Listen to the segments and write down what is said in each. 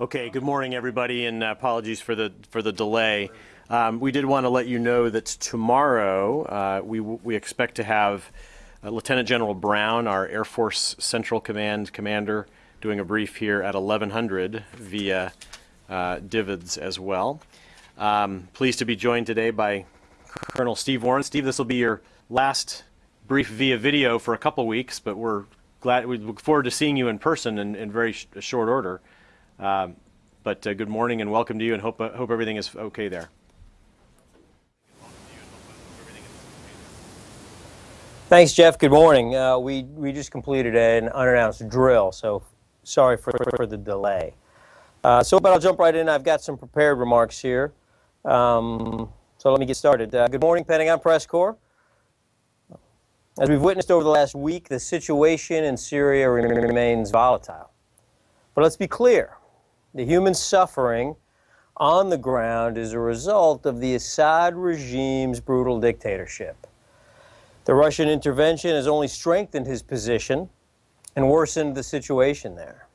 Okay, good morning, everybody, and uh, apologies for the for the delay. Um, we did want to let you know that tomorrow uh, we we expect to have uh, Lieutenant General Brown, our Air Force Central Command commander, doing a brief here at 1100 via uh, DVIDS as well. Um, pleased to be joined today by Colonel Steve Warren. Steve, this will be your last brief via video for a couple weeks, but we're glad we look forward to seeing you in person in, in very sh short order. Um, but uh, good morning and welcome to you, and hope uh, hope everything is okay there. Thanks, Jeff. Good morning. Uh, we we just completed an unannounced drill, so sorry for for the delay. Uh, so, but I'll jump right in. I've got some prepared remarks here. Um, so let me get started. Uh, good morning, Pentagon Press Corps. As we've witnessed over the last week, the situation in Syria remains volatile. But let's be clear. The human suffering on the ground is a result of the Assad regime's brutal dictatorship. The Russian intervention has only strengthened his position and worsened the situation there.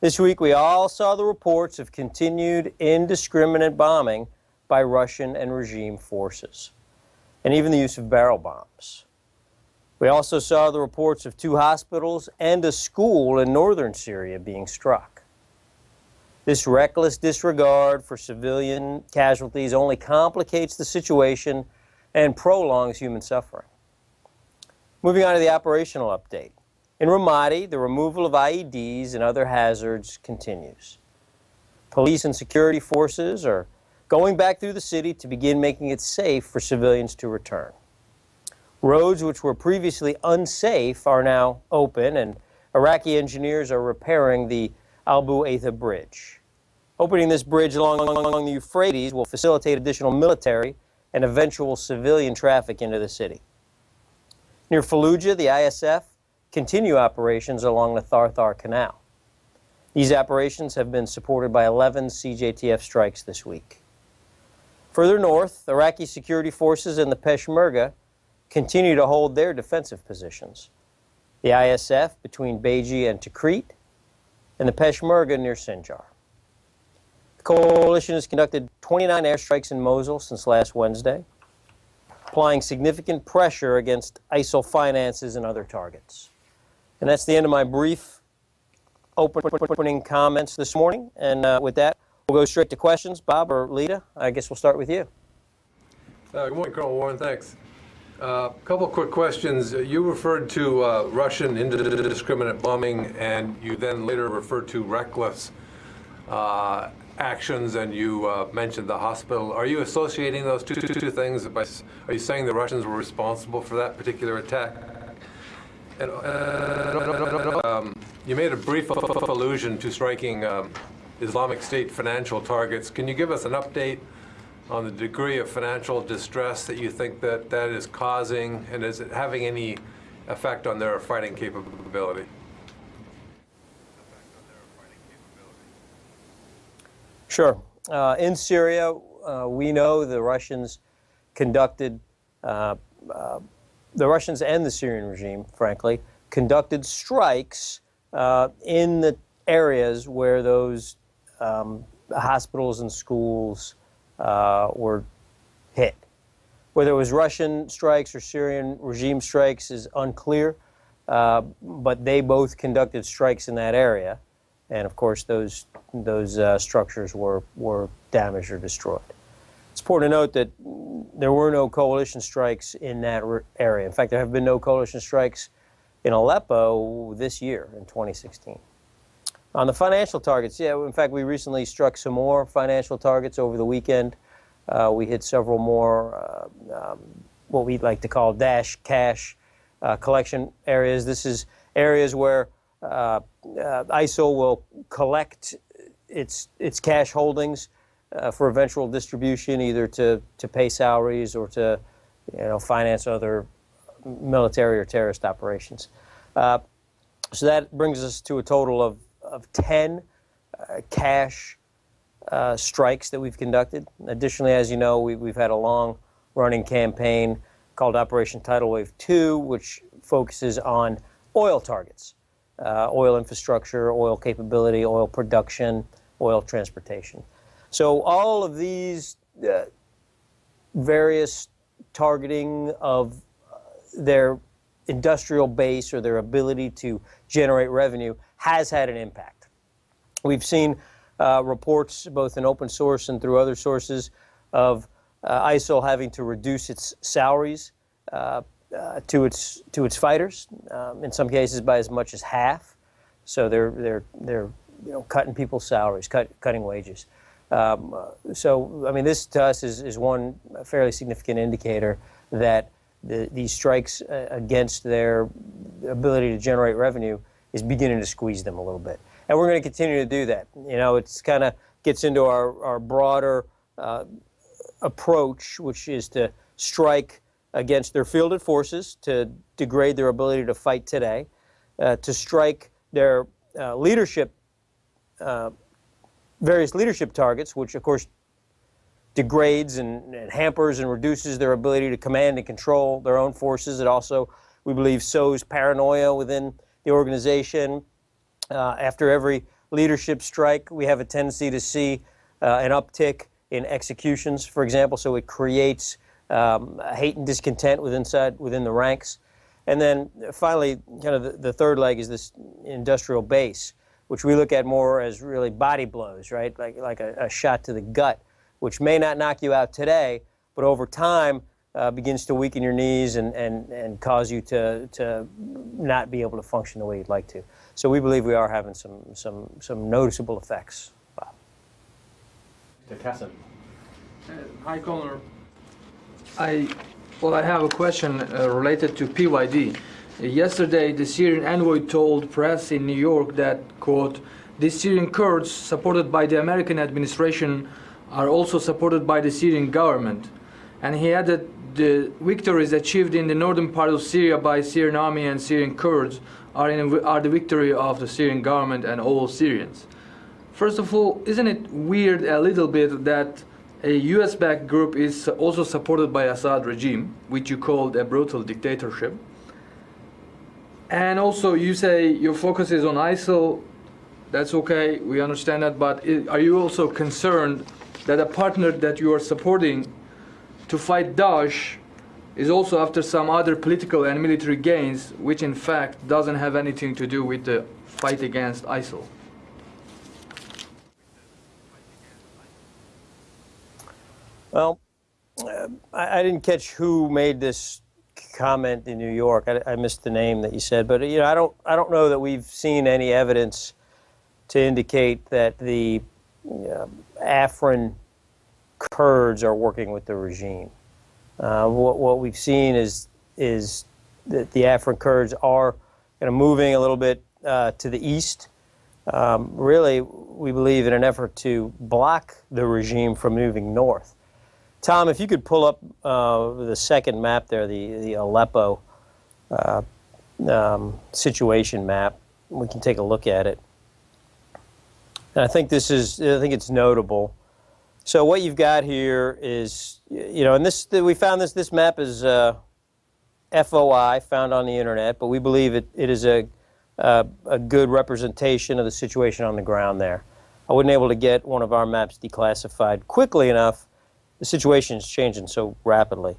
This week, we all saw the reports of continued indiscriminate bombing by Russian and regime forces, and even the use of barrel bombs. We also saw the reports of two hospitals and a school in northern Syria being struck. This reckless disregard for civilian casualties only complicates the situation and prolongs human suffering. Moving on to the operational update. In Ramadi, the removal of IEDs and other hazards continues. Police and security forces are going back through the city to begin making it safe for civilians to return. Roads which were previously unsafe are now open, and Iraqi engineers are repairing the Abu Aitha Bridge. Opening this bridge along, along the Euphrates will facilitate additional military and eventual civilian traffic into the city. Near Fallujah, the ISF continue operations along the Tharthar Canal. These operations have been supported by 11 CJTF strikes this week. Further north, Iraqi security forces and the Peshmerga continue to hold their defensive positions. The ISF between Beji and Tikrit, and the Peshmerga near Sinjar. Coalition has conducted 29 airstrikes in Mosul since last Wednesday, applying significant pressure against ISIL finances and other targets. And that's the end of my brief opening comments this morning. And uh, with that, we'll go straight to questions. Bob or Lita, I guess we'll start with you. Uh, good morning, Colonel Warren. Thanks. A uh, couple quick questions. You referred to uh, Russian indiscriminate bombing, and you then later referred to reckless uh, actions, and you uh, mentioned the hospital. Are you associating those two, two, two things? By, are you saying the Russians were responsible for that particular attack? And, uh, um, you made a brief allusion to striking um, Islamic State financial targets. Can you give us an update on the degree of financial distress that you think that that is causing, and is it having any effect on their fighting capability? Sure. Uh, in Syria, uh, we know the Russians conducted, uh, uh the Russians and the Syrian regime, frankly, conducted strikes uh, in the areas where those um, hospitals and schools uh, were hit. Whether it was Russian strikes or Syrian regime strikes is unclear, but they both conducted strikes in that area, and of course those those uh, structures were were damaged or destroyed. It's important to note that there were no coalition strikes in that area. In fact, there have been no coalition strikes in Aleppo this year in 2016. On the financial targets, yeah, in fact, we recently struck some more financial targets over the weekend. Uh, we hit several more, uh, um, what we like to call Daesh cash uh, collection areas. This is areas where uh, uh, ISIL will collect its, its cash holdings uh, for eventual distribution, either to, to pay salaries or to you know, finance other military or terrorist operations. so that brings us to a total of of 10 uh, cash uh, strikes that we've conducted. Additionally, as you know, we, have had a long running campaign called Operation Tidal Wave 2, which focuses on oil targets, uh, oil infrastructure, oil capability, oil production, oil transportation. So all of these uh, various targeting of uh, their industrial base or their ability to generate revenue has had an impact. We've seen uh, reports, both in open source and through other sources, of uh, ISIL having to reduce its salaries uh, uh, to its to its fighters, um, in some cases by as much as half. So they're they're they're you know cutting people's salaries, cut, cutting wages. Um, uh, so I mean, this to us is is one fairly significant indicator that the, these strikes uh, against their ability to generate revenue is beginning to squeeze them a little bit. And we're going to continue to do that. You know, it's kind of gets into our, our broader uh, approach, which is to strike against their fielded forces, to degrade their ability to fight today, uh, to strike their uh, leadership, uh, various leadership targets, which of course degrades and, and, hampers and reduces their ability to command and control their own forces. It also, we believe, sows paranoia within the organization. Uh, after every leadership strike, we have a tendency to see uh, an uptick in executions, for example, so it creates um, hate and discontent within, inside, within the ranks. And then finally, kind of the, the, third leg is this industrial base, which we look at more as really body blows, right? Like, like a, a shot to the gut, which may not knock you out today, but over time uh, begins to weaken your knees and, and, and cause you to, to not be able to function the way you'd like to. So we believe we are having some, some, some noticeable effects. Bob. Kassim. Uh, hi, Colonel. I, well, I have a question uh, related to PYD. Yesterday, the Syrian envoy told press in New York that, quote, the Syrian Kurds, supported by the American administration, are also supported by the Syrian government. And he added the victories achieved in the northern part of Syria by Syrian army and Syrian Kurds are, in, are the victory of the Syrian government and all Syrians. First of all, isn't it weird a little bit that a US-backed group is also supported by Assad regime, which you called a brutal dictatorship. And also you say your focus is on ISIL, that's okay, we understand that, but are you also concerned that a partner that you are supporting to fight Daesh is also after some other political and military gains, which in fact doesn't have anything to do with the fight against ISIL? Well, uh, I, I, didn't catch who made this comment in New York. I, I, missed the name that you said, but you know, I don't, I don't know that we've seen any evidence to indicate that the uh, Afrin Kurds are working with the regime. Uh, what, what we've seen is is that the Afrin Kurds are kind of moving a little bit uh, to the east. Um, really, we believe in an effort to block the regime from moving north. Tom, if you could pull up uh, the second map there, the, the Aleppo uh, um, situation map, we can take a look at it. And I think this is, I think it's notable. So what you've got here is, you know, and this, we found this, this map is uh, FOI, found on the internet, but we believe it, it is a, uh, a good representation of the situation on the ground there. I wasn't able to get one of our maps declassified quickly enough the situation is changing so rapidly.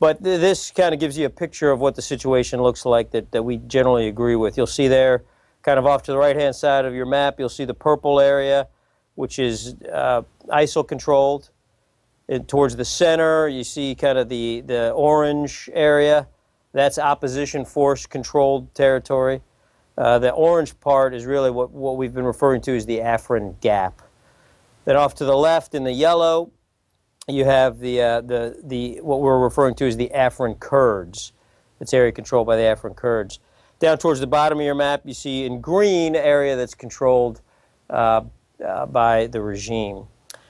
But th this kind of gives you a picture of what the situation looks like that, that we generally agree with. You'll see there, kind of off to the right-hand side of your map, you'll see the purple area, which is uh, ISIL controlled. Towards the center, you see kind of the, the orange area. That's opposition force controlled territory. Uh, the orange part is really what, what we've been referring to as the Afrin Gap. Then off to the left in the yellow, you have the, uh, the, the, what we're referring to as the Afrin Kurds. It's area controlled by the Afrin Kurds. Down towards the bottom of your map, you see in green area that's controlled uh, uh, by the regime.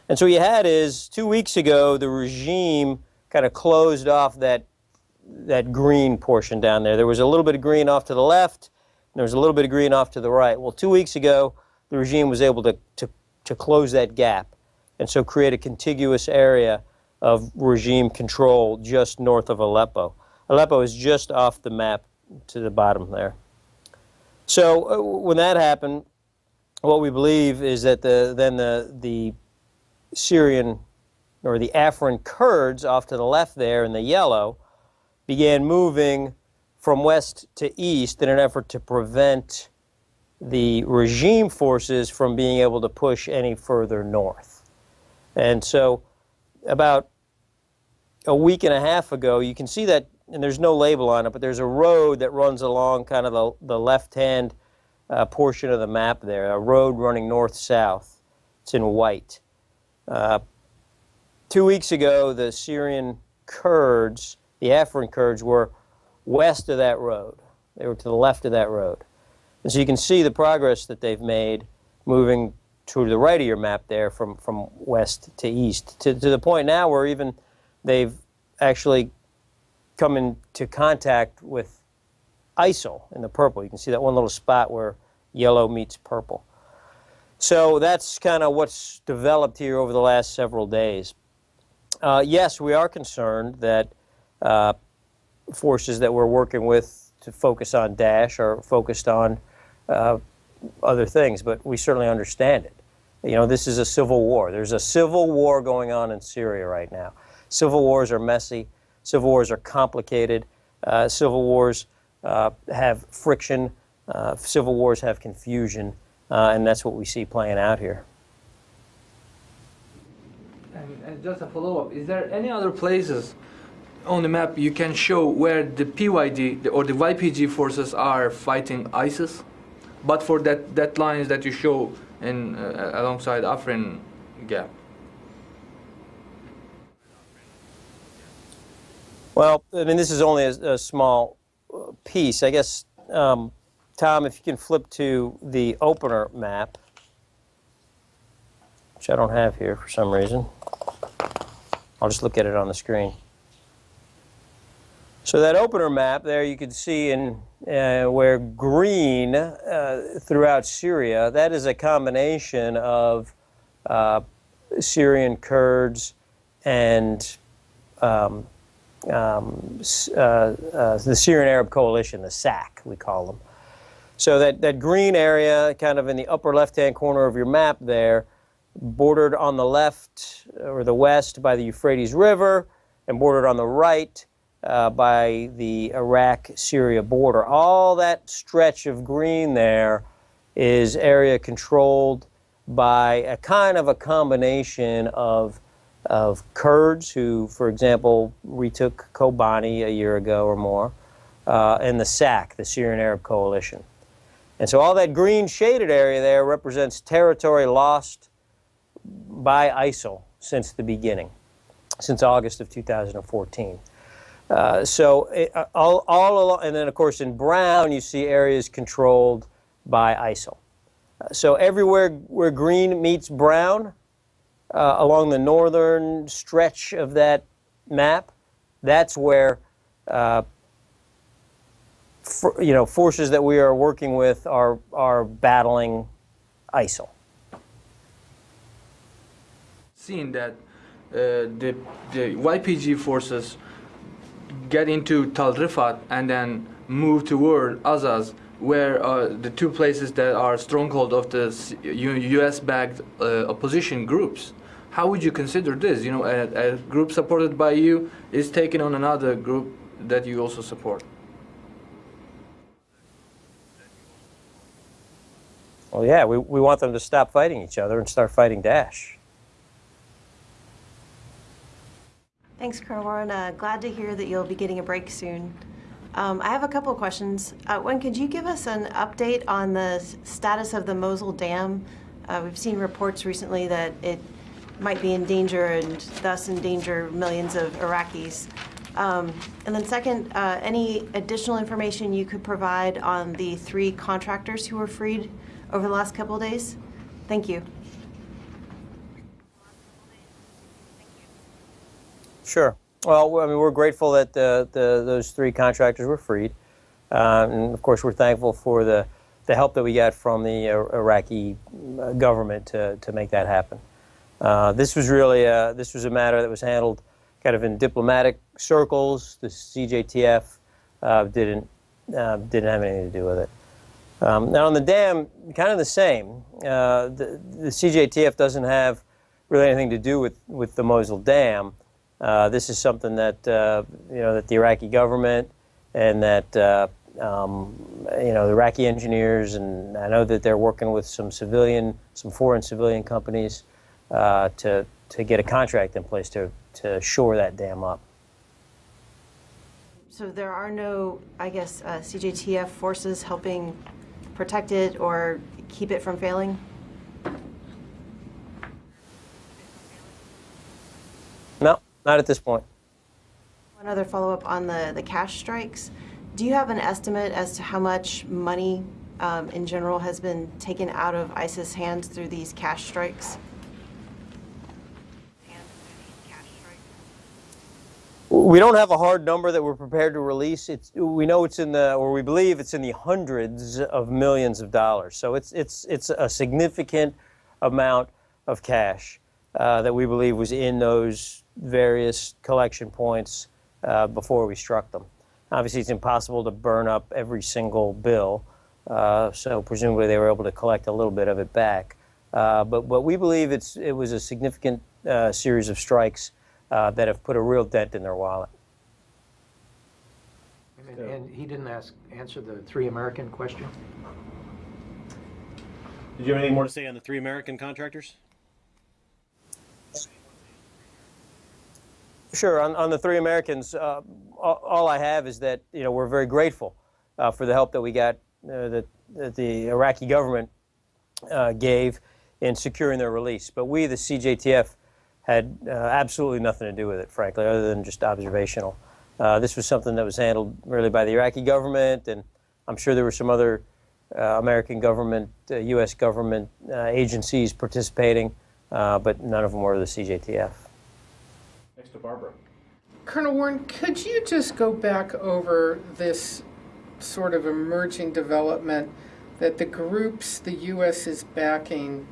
And so what you had is, two weeks ago, the regime kind of closed off that, that green portion down there. There was a little bit of green off to the left, and there was a little bit of green off to the right. Well, two weeks ago, the regime was able to, to, to close that gap and so create a contiguous area of regime control just north of Aleppo. Aleppo is just off the map to the bottom there. So uh, when that happened, what we believe is that the then the the Syrian or the Afrin Kurds off to the left there in the yellow began moving from west to east in an effort to prevent the regime forces from being able to push any further north. And so about a week and a half ago, you can see that, and there's no label on it, but there's a road that runs along kind of the, the left-hand uh, portion of the map there, a road running north-south. It's in white. Uh, two weeks ago, the Syrian Kurds, the Afrin Kurds, were west of that road. They were to the left of that road. And so you can see the progress that they've made moving to the right of your map there from, from west to east, to, to the point now where even they've actually come into contact with ISIL in the purple. You can see that one little spot where yellow meets purple. So that's kind of what's developed here over the last several days. Uh, yes, we are concerned that uh, forces that we're working with to focus on Daesh are focused on uh, other things, but we certainly understand it. You know, this is a civil war. There's a civil war going on in Syria right now. Civil wars are messy. Civil wars are complicated. Uh, civil wars uh, have friction. Uh, civil wars have confusion. Uh, and that's what we see playing out here. And, and just a follow-up, is there any other places on the map you can show where the PYD or the YPG forces are fighting ISIS? But for that, that lines that you show in uh, alongside Afrin Gap. Well, I mean, this is only a, a small uh, piece. I guess, um, Tom, if you can flip to the opener map, which I don't have here for some reason. I'll just look at it on the screen. So that opener map there, you can see in uh, where green uh, throughout Syria, that is a combination of uh, Syrian Kurds and um, um, uh, uh, the Syrian Arab Coalition, the SAC, we call them. So that, that green area, kind of in the upper left-hand corner of your map there, bordered on the left or the west by the Euphrates River, and bordered on the right uh, by the Iraq-Syria border. All that stretch of green there is area controlled by a kind of a combination of of Kurds who, for example, retook Kobani a year ago or more, uh, and the SAC, the Syrian Arab Coalition. And so all that green shaded area there represents territory lost by ISIL since the beginning, since August of 2014. Uh, so it, uh, all, all along, and then of course in brown you see areas controlled by ISIL. Uh, so everywhere where green meets brown, uh, along the northern stretch of that map, that's where uh, for, you know forces that we are working with are are battling ISIL. Seeing that the the YPG forces get into Tal Rifat and then move toward Azaz, where uh, the two places that are stronghold of the U.S.-backed uh, opposition groups. How would you consider this? You know, a, a group supported by you is taking on another group that you also support. Well, yeah, we, we want them to stop fighting each other and start fighting Daesh. Thanks, Warren. Uh, glad to hear that you'll be getting a break soon. Um, I have a couple of questions. Uh, one, could you give us an update on the status of the Mosul Dam? Uh, we've seen reports recently that it might be in danger and thus endanger millions of Iraqis. Um, and then second, uh, any additional information you could provide on the three contractors who were freed over the last couple of days? Thank you. Sure. Well, I mean, we're grateful that the, the, those three contractors were freed. Um, and of course, we're thankful for the, the help that we got from the Iraqi uh, government to, to make that happen. Uh, this was really a, this was a matter that was handled kind of in diplomatic circles. The CJTF uh, didn't uh, didn't have anything to do with it. Um, now on the dam, kind of the same. Uh, the, the CJTF doesn't have really anything to do with, with the Mosul Dam. Uh, this is something that uh, you know that the Iraqi government and that uh, um, you know the Iraqi engineers and I know that they're working with some civilian, some foreign civilian companies uh, to to get a contract in place to to shore that dam up. So there are no, I guess, uh, CJTF forces helping protect it or keep it from failing? No, not at this point. One other follow-up on the, the cash strikes. Do you have an estimate as to how much money um, in general has been taken out of ISIS hands through these cash strikes? We don't have a hard number that we're prepared to release. It's, we know it's in the, or we believe it's in the hundreds of millions of dollars. So it's, it's, it's a significant amount of cash uh, that we believe was in those various collection points uh, before we struck them. Obviously, it's impossible to burn up every single bill, uh, so presumably they were able to collect a little bit of it back. Uh, but, but we believe it's, it was a significant uh, series of strikes uh, that have put a real dent in their wallet. And, and he didn't ask, answer the three American question? Did you have anything more to say on the three American contractors? Sure. On, on the three Americans, uh, all, all I have is that you know we're very grateful uh, for the help that we got uh, that, that the Iraqi government uh, gave in securing their release. But we, the CJTF, had uh, absolutely nothing to do with it, frankly, other than just observational. Uh, this was something that was handled really by the Iraqi government, and I'm sure there were some other American government, U.S. government agencies participating, but none of them were the CJTF. Next to Barbara. Colonel Warren, could you just go back over this sort of emerging development that the groups the U.S. is backing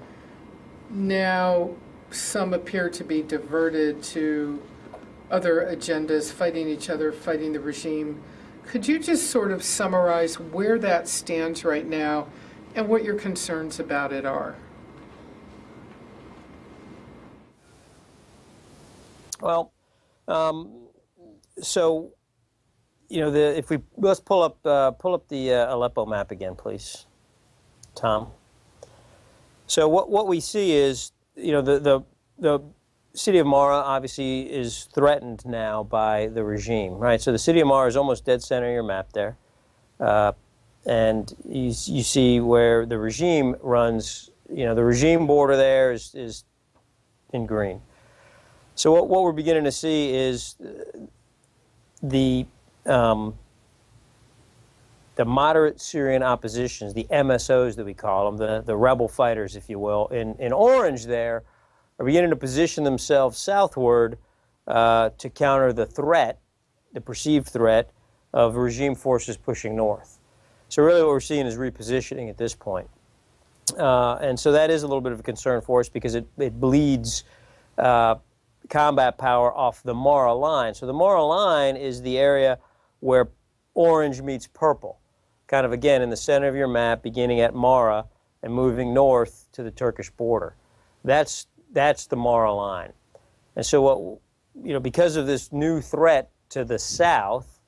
now some appear to be diverted to other agendas, fighting each other, fighting the regime. Could you just sort of summarize where that stands right now and what your concerns about it are? Well, um, so you know, the if we let's pull up uh, pull up the uh, Aleppo map again, please, Tom. So what what we see is you know the the the city of Mara obviously is threatened now by the regime, right? So the city of Mara is almost dead center of your map there, uh, and you you see where the regime runs. You know, the regime border there is is in green. So what, what we're beginning to see is the um, the moderate Syrian oppositions, the MSOs that we call them, the, the rebel fighters, if you will, in, in orange there, are beginning to position themselves southward uh, to counter the threat, the perceived threat, of regime forces pushing north. So really what we're seeing is repositioning at this point. Uh, and so that is a little bit of a concern for us because it, it bleeds uh, combat power off the Mara line. So the Mara line is the area where orange meets purple, kind of again in the center of your map, beginning at Mara and moving north to the Turkish border. That's, that's the Mara line. And so what, you know, because of this new threat to the south,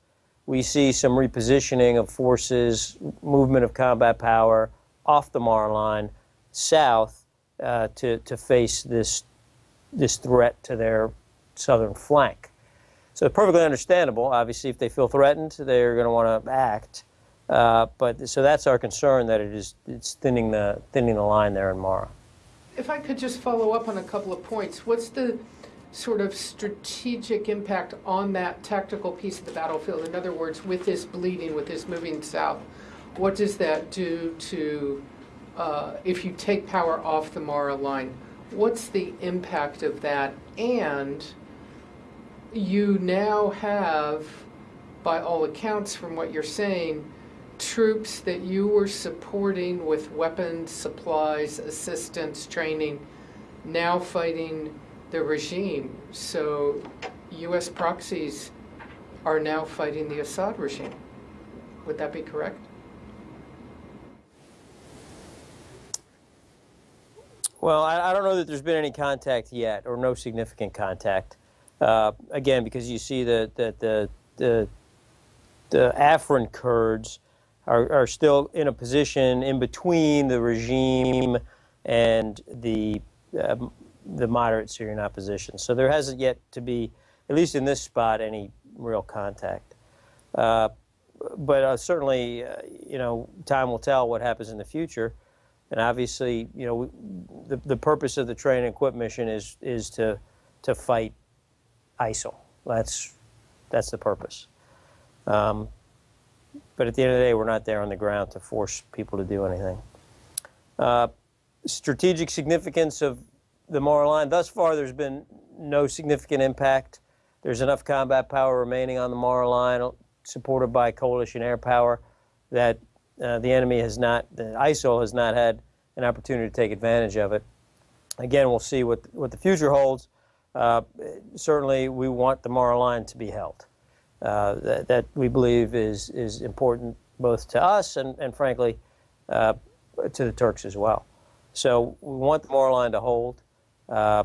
we see some repositioning of forces, movement of combat power off the Mara line south uh, to, to face this this threat to their southern flank. So perfectly understandable. Obviously, if they feel threatened, they're going to want to act. Uh, but so that's our concern that it is it's thinning the thinning the line there in Mara. If I could just follow up on a couple of points, what's the sort of strategic impact on that tactical piece of the battlefield? In other words, with this bleeding, with this moving south, what does that do to uh, if you take power off the Mara line? What's the impact of that? And you now have, by all accounts from what you're saying, troops that you were supporting with weapons, supplies, assistance, training, now fighting the regime. So U.S. proxies are now fighting the Assad regime. Would that be correct? Well, I, I don't know that there's been any contact yet, or no significant contact. Uh, again, because you see that the, the, the, the Afrin Kurds are, are still in a position in between the regime and the, um, the moderate Syrian opposition. So there hasn't yet to be, at least in this spot, any real contact. Uh, but uh, certainly, uh, you know, time will tell what happens in the future. And obviously, you know, the, the purpose of the train and equip mission is, is to, to fight ISIL. That's, that's the purpose. Um, but at the end of the day, we're not there on the ground to force people to do anything. Uh, strategic significance of the Mara line. Thus far, there's been no significant impact. There's enough combat power remaining on the Mara line, supported by coalition air power, that uh, the enemy has not, the ISIL has not had an opportunity to take advantage of it. Again, we'll see what, what the future holds. Uh, certainly, we want the Mara line to be held. Uh, that, that we believe is, is important both to us and, and frankly, uh, to the Turks as well. So we want the Mara line to hold. Uh,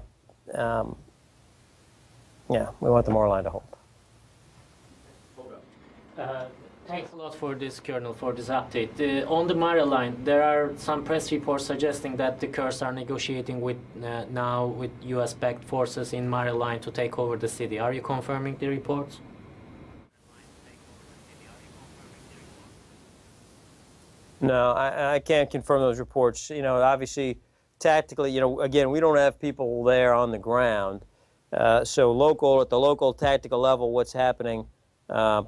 um, yeah, we want the Mara line to hold. Thanks a lot for this, Colonel, for this update. Uh, on the Mara line, there are some press reports suggesting that the Kurds are negotiating with uh, now with U.S.-backed forces in Mara line to take over the city. Are you confirming the reports? No, I, I can't confirm those reports. You know, obviously, tactically, you know, again, we don't have people there on the ground. Uh, so local, at the local tactical level, what's happening uh,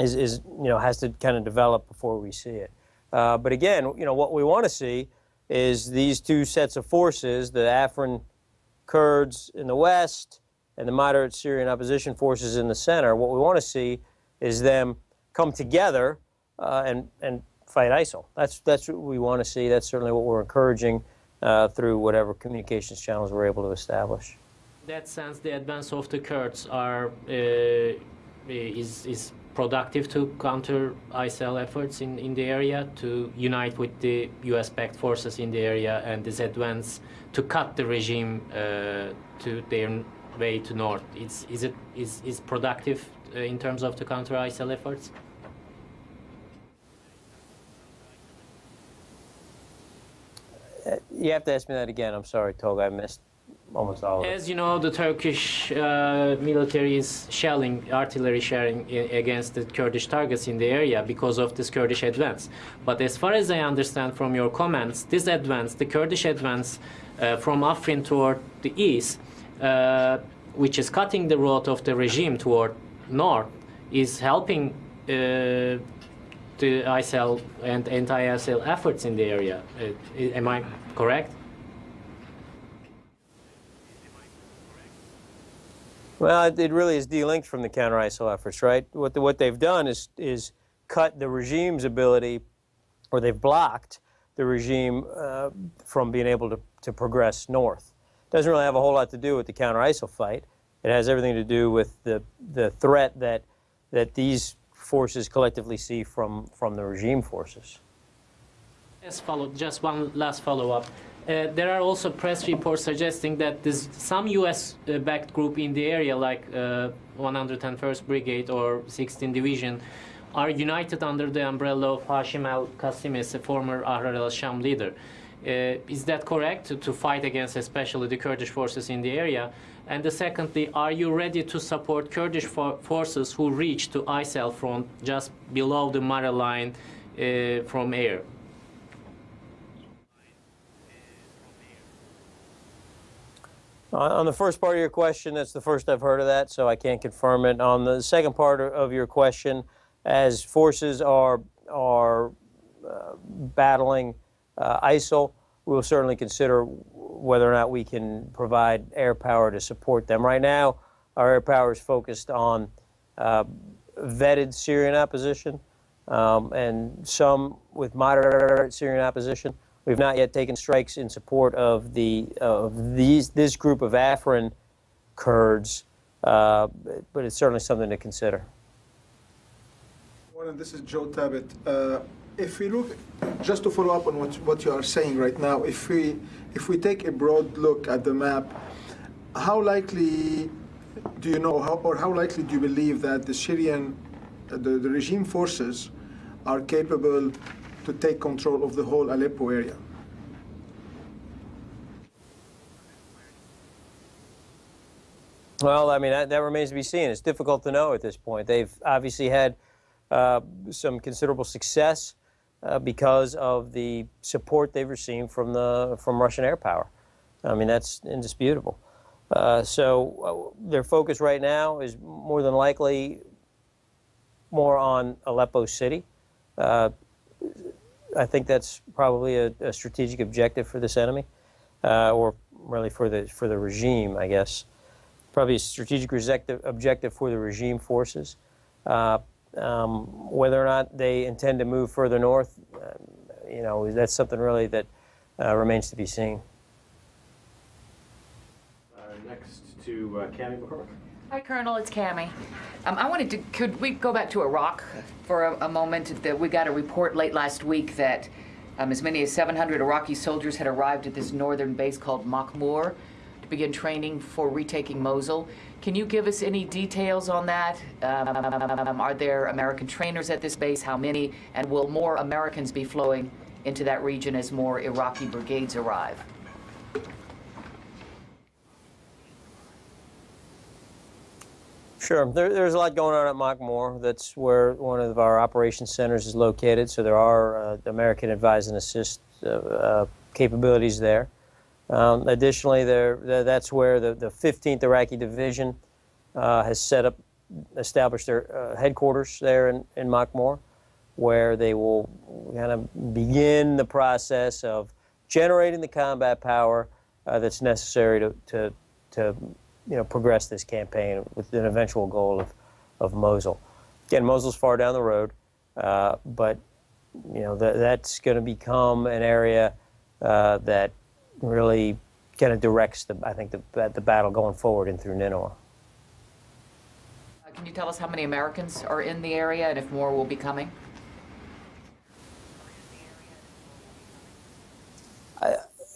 is, is, you know, has to kind of develop before we see it. Uh, but again, you know, what we want to see is these two sets of forces, the Afrin Kurds in the west and the moderate Syrian opposition forces in the center. What we want to see is them come together uh, and, and fight ISIL. That's, that's what we want to see. That's certainly what we're encouraging uh, through whatever communications channels we're able to establish. In that sense, the advance of the Kurds are uh, is is productive to counter ISIL efforts in, in the area, to unite with the US-backed forces in the area, and this advance to cut the regime uh, to their way to north. Is is it is is productive uh, in terms of the counter ISIL efforts? You have to ask me that again. I'm sorry, Tolga. I missed almost all. As you know, the Turkish uh, military is shelling, artillery shelling against the Kurdish targets in the area because of this Kurdish advance. But as far as I understand from your comments, this advance, the Kurdish advance uh, from Afrin toward the east, uh, which is cutting the road of the regime toward north, is helping uh, the ISIL and anti-ISIL efforts in the area. Uh, am I correct? Well, it, really is delinked from the counter ISIL efforts, right? What, the, what they've done is, is cut the regime's ability, or they've blocked the regime uh, from being able to, to progress north. Doesn't really have a whole lot to do with the counter ISIL fight. It has everything to do with the, the threat that, that these forces collectively see from, from the regime forces. Yes, follow, just one last follow-up. Uh, there are also press reports suggesting that there's some U.S.-backed group in the area, like uh, 101st Brigade or 16th Division, are united under the umbrella of Hashim al-Qassimi, a former Ahrar al-Sham leader. Uh, is that correct, to, to fight against especially the Kurdish forces in the area? And the secondly, are you ready to support Kurdish for forces who reach to ISIL front just below the Mara line uh, from air? On the first part of your question, that's the first I've heard of that, so I can't confirm it. On the second part of- your question, as forces are are uh, battling uh, ISIL, we will certainly consider whether or not we can provide air power to support them. Right now, our air power is focused on uh, vetted Syrian opposition um, and some with moderate Syrian opposition. We've not yet taken strikes in support of the of these this group of Afrin Kurds, uh, but it's certainly something to consider. This is Joe Tabet. Uh, if we look, just to follow up on what, what you are saying right now, if we, if we take a broad look at the map, how likely do you know, how, or how likely do you believe that the Syrian, the, the regime forces are capable to take control of the whole Aleppo area? Well, I mean, that, that remains to be seen. It's difficult to know at this point. They've obviously had uh, some considerable success uh, because of the support they've received from the from Russian air power. I mean, that's indisputable. Uh, so uh, their focus right now is more than likely more on Aleppo City. I think that's probably a, a strategic objective for this enemy, uh, or really for the for the regime, I guess. Probably a strategic objective, for the regime forces. Uh, um, whether or not they intend to move further north, uh, you know, that's something really that uh, remains to be seen. Uh, next to uh, Cami McCormick. Hi, Colonel. It's Cami. Um, I wanted to, could we go back to Iraq for a, a moment? That we got a report late last week that um, as many as 700 Iraqi soldiers had arrived at this northern base called Makhmur to begin training for retaking Mosul. Can you give us any details on that? Um, are there American trainers at this base? How many? And will more Americans be flowing into that region as more Iraqi brigades arrive? Sure. There, there's a lot going on at Makhmur. That's where one of our operations centers is located. So there are uh, American advise and assist uh, uh, capabilities there. Um, additionally, there, that's where the, the 15th Iraqi Division uh, has set up, established their uh, headquarters there in, in Makhmur, where they will kind of begin the process of generating the combat power uh, that's necessary to, to, to you know, progress this campaign with an eventual goal of, of Mosul. Again, Mosul's far down the road, uh, but you know th that's going to become an area uh, that really kind of directs the, I think, the, the battle going forward and through Nineveh. Can you tell us how many Americans are in the area and if more will be coming?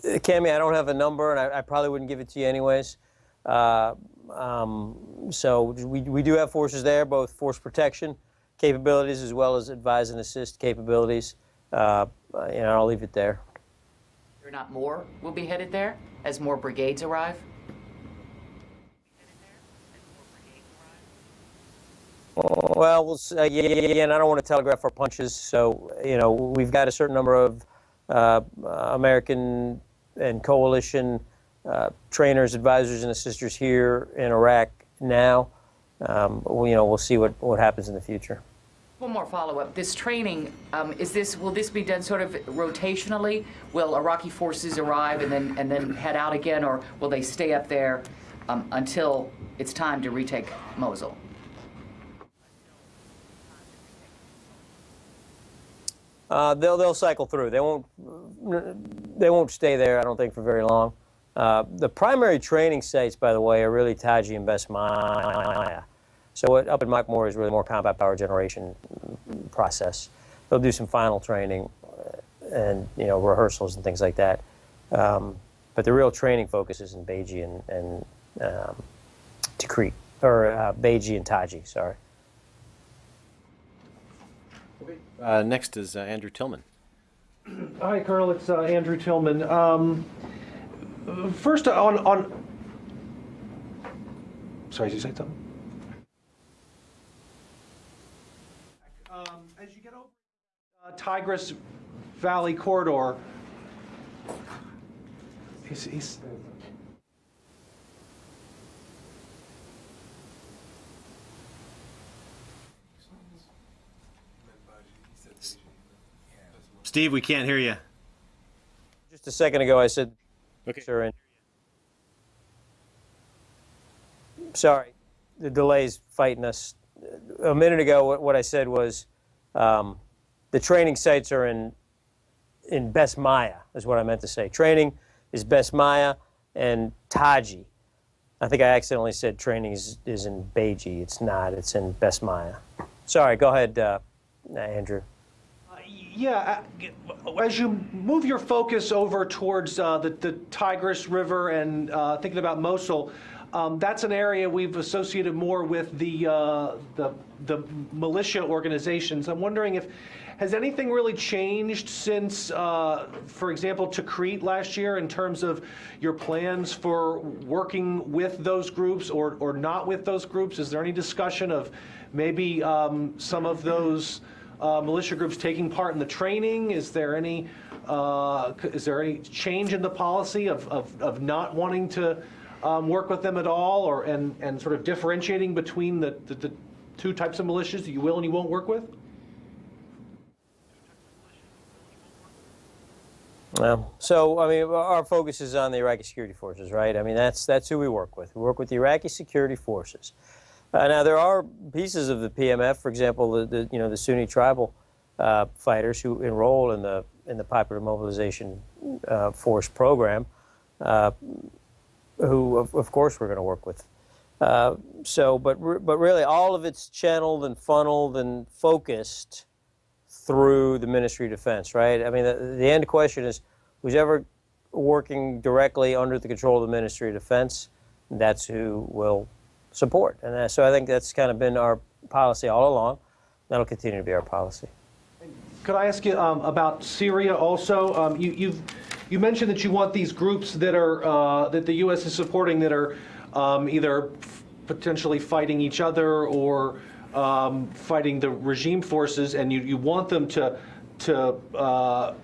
Cami, I don't have a number, and I, I probably wouldn't give it to you anyways. Uh, um, so we, we do have forces there, both force protection capabilities as well as advise and assist capabilities. Uh, and I'll leave it there. Or not more will be headed there as more brigades arrive? Well, we'll uh, yeah, again, I don't want to telegraph our punches. So, you know, we've got a certain number of uh, American and coalition uh, trainers, advisors, and assisters here in Iraq now. Um, we, you know, we'll see what, what happens in the future. One more follow-up. This training, um, is this, will this be done sort of rotationally? Will Iraqi forces arrive and then, and then head out again, or will they stay up there um, until it's time to retake Mosul? Uh, they'll they'll cycle through. They won't they won't stay there. I don't think for very long. Uh, the primary training sites, by the way, are really Taji and Besmaya. So what, up in Makhmur is really more combat power generation process. They'll do some final training uh, and you know rehearsals and things like that. Um, but the real training focus is in Beji and, and um, Tikrit, or uh, Beji and Taji, sorry. Uh, next is uh, Andrew Tilghman. Hi, Colonel. It's uh, Andrew Tilghman. Um, first, on on. Sorry, did you say something? Um, as you get over uh, Tigris Valley corridor, he's, he's Steve, we can't hear you. Just a second ago, I said, Okay. and sorry, the delay's fighting us. A minute ago, what, what I said was um, the training sites are in in Besmaya, is what I meant to say. Training is Besmaya and Taji. I think I accidentally said training is, is in Beji. It's not. It's in Besmaya. Sorry. Go ahead, uh, Andrew. Yeah, uh, as you move your focus over towards uh, the, the Tigris River and uh, thinking about Mosul, um, that's an area we've associated more with the, uh, the, the militia organizations. I'm wondering if, has anything really changed since, uh, for example, Tikrit last year in terms of your plans for working with those groups or, or not with those groups? Is there any discussion of maybe um, some of those uh, militia groups taking part in the training? Is there any uh, is there any change in the policy of, of, of not wanting to um, work with them at all, or and, and sort of differentiating between the, the, the two types of militias that you will and you won't work with? Yeah. So, I mean, our focus is on the Iraqi security forces, right? I mean, that's that's who we work with. We work with the Iraqi security forces. Uh, now, there are pieces of the PMF, for example, the, the you know the Sunni tribal uh, fighters who enroll in the in the Popular Mobilization uh, Force program, uh, who of, of course we're going to work with. Uh, so, but re- but really, all of it's channeled and funneled and focused through the Ministry of Defense, right? I mean, the, the end question is who's ever working directly under the control of the Ministry of Defense, that's who will support. And uh, so I think that's kind of been our policy all along. That'll continue to be our policy. Could I ask you um, about Syria also? Um, you, you mentioned that you want these groups that are uh, that the U.S. is supporting that are um, either potentially fighting each other or um, fighting the regime forces, and you, you want them to to uh,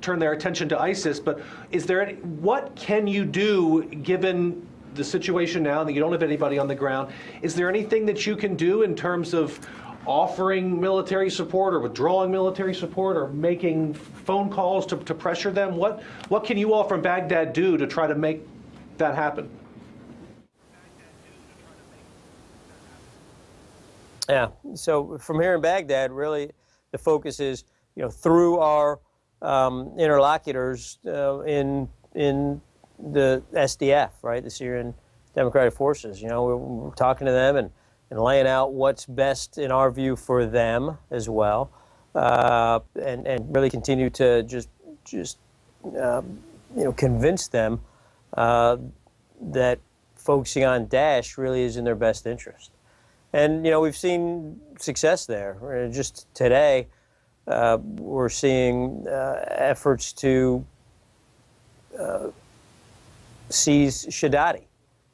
turn their attention to ISIS. But is there any, what can you do given the situation now that you don't have anybody on the ground? Is there anything that you can do in terms of offering military support or withdrawing military support or making phone calls to, to pressure them? What what can you all from Baghdad do to try to make that happen? Yeah. So from here in Baghdad, really, the focus is you know through our um, interlocutors uh, in in the SDF, right, the Syrian Democratic Forces. You know, we're, we're talking to them and, and laying out what's best in our view for them as well, uh, and and really continue to just just um, you know convince them uh, that focusing on Daesh really is in their best interest. And you know we've seen success there. Uh, Just today, uh, we're seeing uh, efforts to seize Shadadi,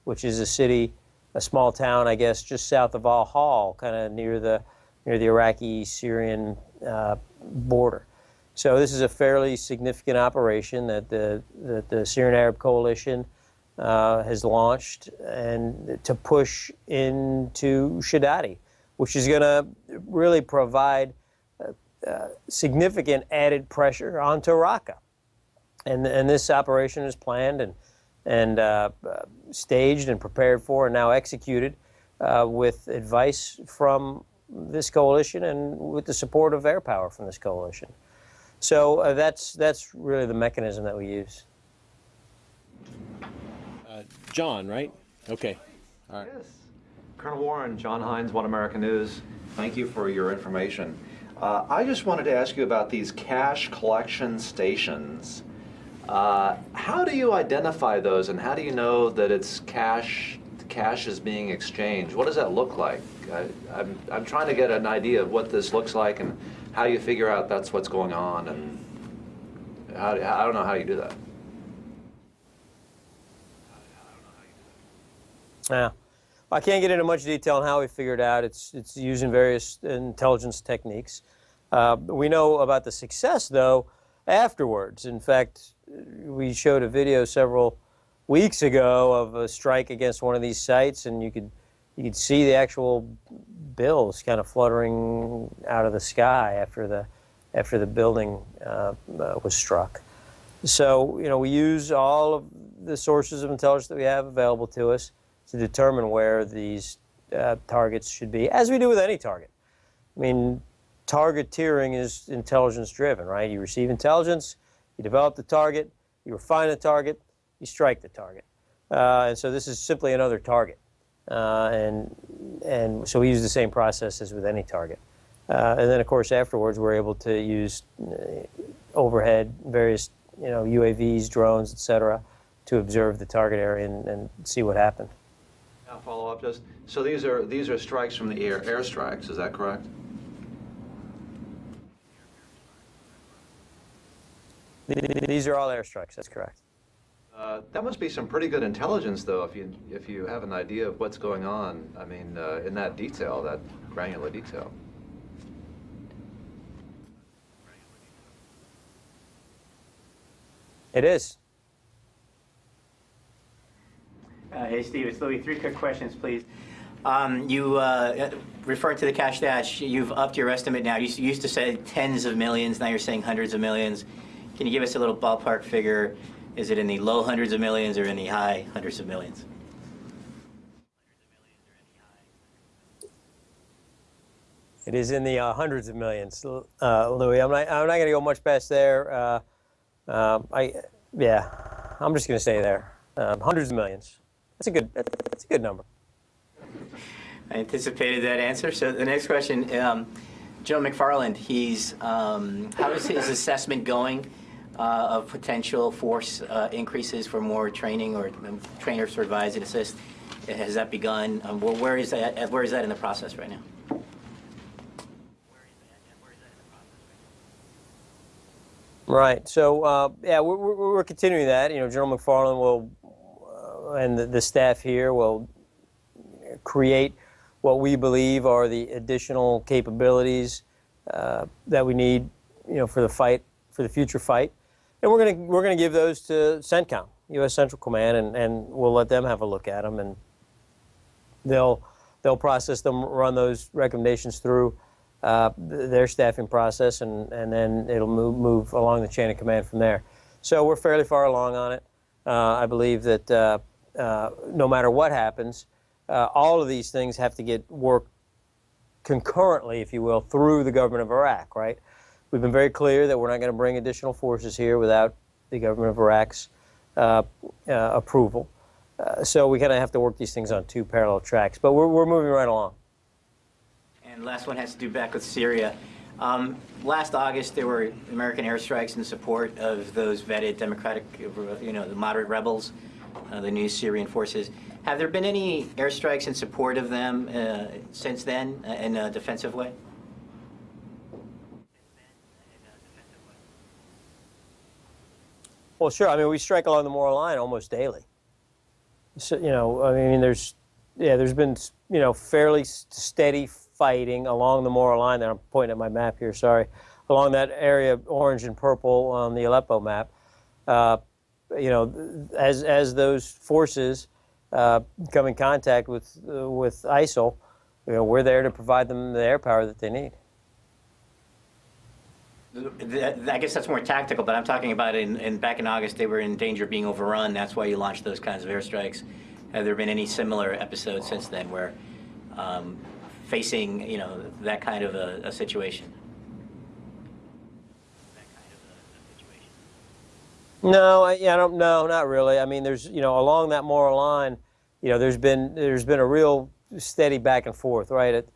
which is a city, a small town, I guess, just south of Al Hol, kind of near the near the Iraqi-Syrian uh, border. So this is a fairly significant operation that the that the Syrian Arab Coalition uh, has launched and to push into Shadadi, which is going to really provide uh, uh, significant added pressure onto Raqqa. And, and this operation is planned and, and uh, uh, staged and prepared for and now executed uh, with advice from this coalition and with the support of air power from this coalition. So uh, that's, that's really the mechanism that we use. John, right? Okay. Yes. Colonel Warren, John Hines, One American News. Thank you for your information. Uh, I just wanted to ask you about these cash collection stations. Uh, how do you identify those, and how do you know that it's cash? Cash is being exchanged. What does that look like? I, I'm I'm trying to get an idea of what this looks like and how you figure out that's what's going on, and how, I don't know how you do that. Yeah. I can't get into much detail on how we figured out. It's, it's using various intelligence techniques. Uh, we know about the success, though, afterwards. In fact, we showed a video several weeks ago of a strike against one of these sites, and you could, you could see the actual bills kind of fluttering out of the sky after the, after the building uh, uh, was struck. So, you know, we use all of the sources of intelligence that we have available to us to determine where these uh, targets should be, as we do with any target. I mean, targeteering is intelligence driven, right? You receive intelligence, you develop the target, you refine the target, you strike the target. Uh, and so this is simply another target. Uh, and, and so we use the same process as with any target. Uh, and then, of course, afterwards, we're able to use uh, overhead, various you know, UAVs, drones, et cetera, to observe the target area and, and see what happened. I'll follow up just, so these are, these are strikes from the air, airstrikes, is that correct? These are all airstrikes, that's correct. Uh, That must be some pretty good intelligence, though, if you, if you have an idea of what's going on, I mean, uh, in that detail, that granular detail. It is. Uh, Hey, Steve, it's Louis. Three quick questions, please. Um, You uh, referred to the cash dash. You've upped your estimate now. You used to say tens of millions, now you're saying hundreds of millions. Can you give us a little ballpark figure? Is it in the low hundreds of millions or in the high hundreds of millions? It is in the uh, hundreds of millions, uh, Louis. I'm not, I'm not going to go much past there. Uh, um, I, yeah, I'm just going to say there. Um, hundreds of millions. That's a good, that's a good number. I anticipated that answer. So the next question, um, Joe MacFarland, he's, um, how is his assessment going of potential force uh, increases for more training or um, trainers to advise and assist? Has that begun? Um, where, is that? Where is that in the process right now? Right. So uh, yeah, we're, we're, we're continuing that. You know, General MacFarland will, uh, and the, the staff here will create what we believe are the additional capabilities uh, that we need, you know, for the fight, for the future fight, and we're gonna we're gonna give those to CENTCOM, U.S. Central Command, and, and we'll let them have a look at them, and they'll they'll process them, run those recommendations through uh, their staffing process, and, and then it'll move, move along the chain of command from there. So we're fairly far along on it. Uh, I believe that uh, uh, no matter what happens, uh, all of these things have to get worked concurrently, if you will, through the government of Iraq, right? We've been very clear that we're not going to bring additional forces here without the government of Iraq's uh, uh, approval. Uh, so we kind of have to work these things on two parallel tracks, but we're, we're moving right along. And last one has to do back with Syria. Um, last August, there were American airstrikes in support of those vetted Democratic, you know, the moderate rebels, uh, the new Syrian forces. Have there been any airstrikes in support of them uh, since then uh, in a defensive way? Well, sure. I mean, we strike along the Mara line almost daily. So, you know, I mean, there's, yeah, there's been, you know, fairly steady fighting along the Mara line. There, I'm pointing at my map here. Sorry, along that area, orange and purple on the Aleppo map. Uh, you know, as as those forces uh, come in contact with uh, with ISIL, you know, we're there to provide them the air power that they need. I guess that's more tactical, but I'm talking about in, in back in August, they were in danger of being overrun. That's why you launched those kinds of airstrikes. Have there been any similar episodes since then where um, facing, you know, that kind of a, a situation? No, I, I don't. No, not really. I mean, there's you know along that Mara line, you know, there's been there's been a real steady back and forth, right? It,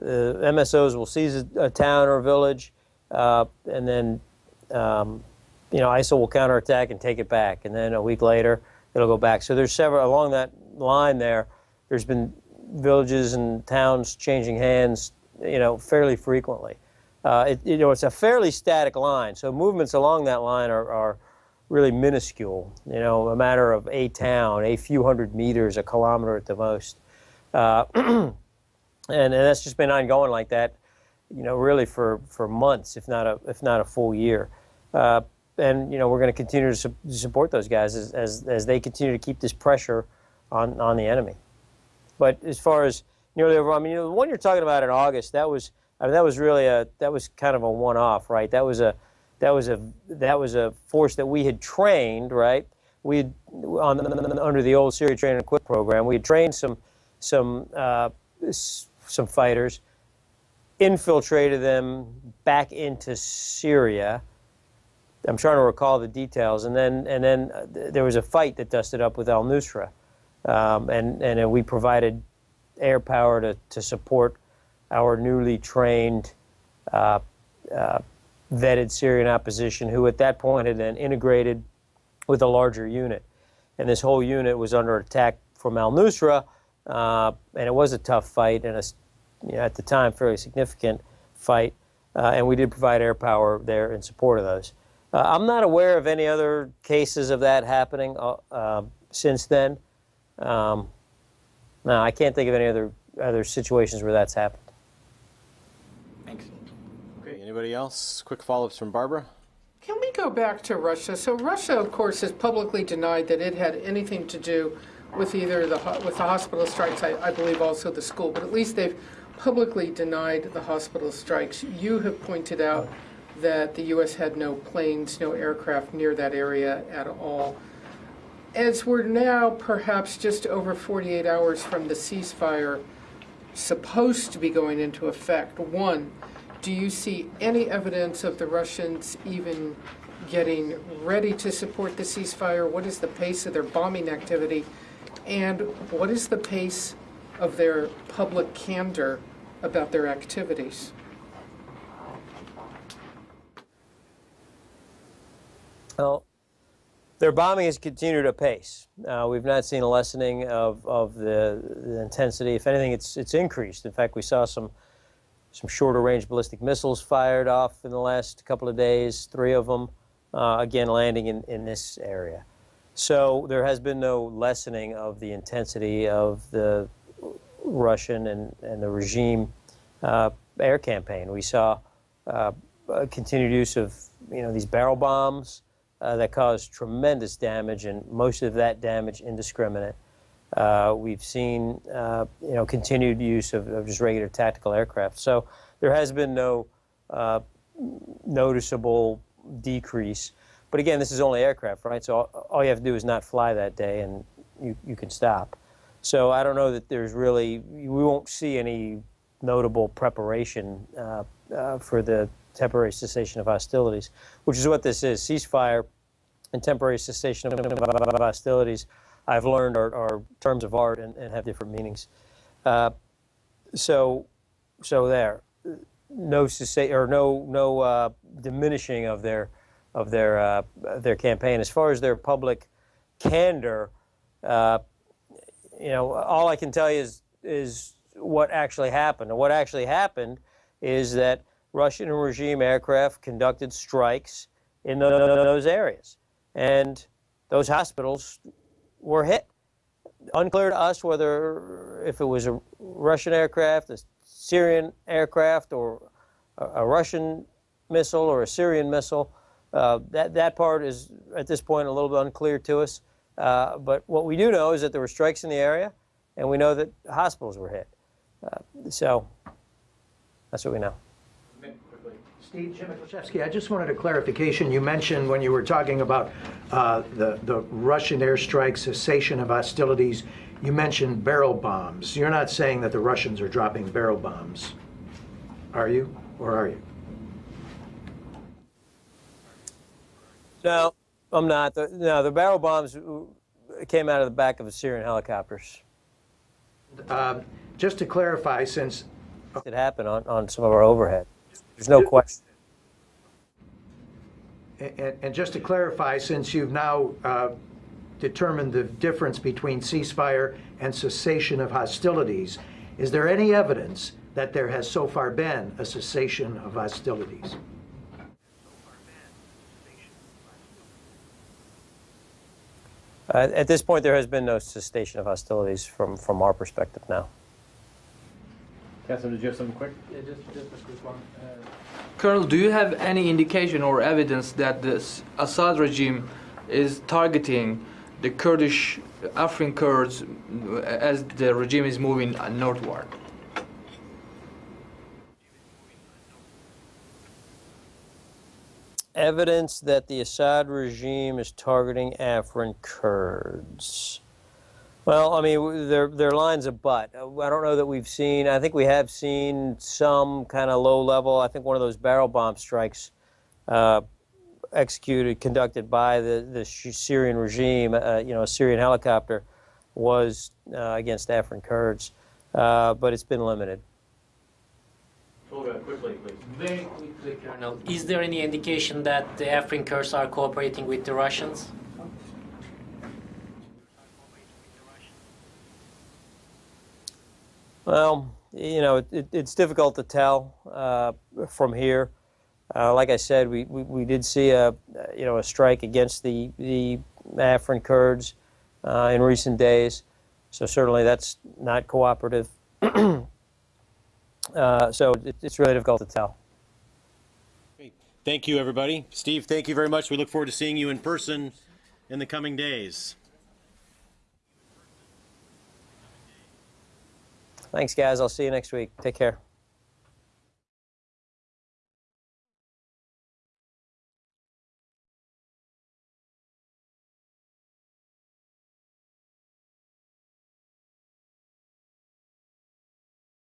uh, MSOs will seize a, a town or a village, uh, and then um, you know ISIL will counterattack and take it back, and then a week later it'll go back. So there's several along that line there. There's been villages and towns changing hands, you know, fairly frequently. Uh, it, you know, it's a fairly static line, so movements along that line are, are really minuscule. You know, a matter of a town, a few hundred meters, a kilometer at the most, uh, and, and that's just been ongoing like that. You know, really for, for months, if not a if not a full year. Uh, and you know, we're going to continue to su- support those guys as, as as they continue to keep this pressure on on the enemy. But as far as nearly over, I mean, you know, the one you're talking about in August, that was I mean, that was really a that was kind of a one-off, right? That was a that was a that was a force that we had trained, right? We had on under the old Syria Train and Equip program, we had trained some some uh, some fighters, infiltrated them back into Syria. I'm trying to recall the details, and then and then uh, th- there was a fight that dusted up with Al Nusra, um, and and uh, we provided air power to, to support our newly trained uh, uh, vetted Syrian opposition who at that point had then integrated with a larger unit. And this whole unit was under attack from al Nusra, uh, and it was a tough fight and a, you know, at the time fairly significant fight. Uh, and we did provide air power there in support of those. Uh, I'm not aware of any other cases of that happening uh, uh, since then. Um, no, I can't think of any other other situations where that's happened. Thanks. Okay, anybody else? Quick follow-ups from Barbara? Can we go back to Russia? So Russia, of course, has publicly denied that it had anything to do with either the with the hospital strikes. I, I believe also the school, but at least they've publicly denied the hospital strikes. You have pointed out that the U.S. had no planes, no aircraft near that area at all. As we're now perhaps just over 48 hours from the ceasefire supposed to be going into effect, one, do you see any evidence of the Russians even getting ready to support the ceasefire? What is the pace of their bombing activity? And what is the pace of their public candor about their activities? Well, their bombing has continued apace. Uh, we've not seen a lessening of, of the, the intensity. If anything, it's, it's increased. In fact, we saw some, some shorter range ballistic missiles fired off in the last couple of days, three of them, uh, again, landing in, in this area. So there has been no lessening of the intensity of the Russian and, and the regime uh, air campaign. We saw uh, continued use of you know these barrel bombs uh, that caused tremendous damage, and most of that damage indiscriminate. Uh, we've seen uh, you know continued use of, of, just regular tactical aircraft. So there has been no noticeable decrease. But again, this is only aircraft, right? So all, all, you have to do is not fly that day, and you, you can stop. So I don't know that there's really we won't see any notable preparation uh, uh, for the temporary cessation of hostilities, which is what this is. Ceasefire and temporary cessation of hostilities, I've learned are, are terms of art and, and have different meanings. Uh, so, so there, no or no no uh, diminishing of their of their uh, their campaign. As far as their public candor, uh, you know, all I can tell you is is what actually happened. And what actually happened is that Russian regime aircraft conducted strikes in those areas, and those hospitals were hit. Unclear to us whether if it was a Russian aircraft, a Syrian aircraft, or a Russian missile or a Syrian missile. Uh, that, that part is, at this point, a little bit unclear to us. Uh, but what we do know is that there were strikes in the area, and we know that hospitals were hit. Uh, so that's what we know. Steve, Jim Miklaszewski, I just wanted a clarification. You mentioned when you were talking about uh, the, the Russian airstrike cessation of hostilities, you mentioned barrel bombs. You're not saying that the Russians are dropping barrel bombs, are you? Or are you? No, I'm not. The, no, the barrel bombs came out of the back of the Syrian helicopters. Uh, just to clarify, since it happened on, on some of our overhead, there's no question. And, and just to clarify, since you've now uh, determined the difference between ceasefire and cessation of hostilities, is there any evidence that there has so far been a cessation of hostilities? Uh, at this point, there has been no cessation of hostilities from, from our perspective now. Catherine, did you have something quick? Yeah, just, just a quick one. Uh, Colonel, do you have any indication or evidence that the Assad regime is targeting the Kurdish Afrin Kurds as the regime is moving northward? Evidence that the Assad regime is targeting Afrin Kurds. Well, I mean, there there are lines of but. I don't know that we've seen. I think we have seen some kind of low level. I think one of those barrel bomb strikes uh, executed, conducted by the the Syrian regime. Uh, you know, a Syrian helicopter was uh, against Afrin Kurds, uh, but it's been limited. Quickly, please. Very quickly, Colonel. Is there any indication that the Afrin Kurds are cooperating with the Russians? Well, you know, it, it, it's difficult to tell uh, from here. Uh, like I said, we, we, we did see a you know a strike against the the Afrin Kurds uh, in recent days, so certainly that's not cooperative. uh, so it, it's really difficult to tell. Thank you, everybody. Steve, thank you very much. We look forward to seeing you in person in the coming days. Thanks, guys. I'll see you next week. Take care.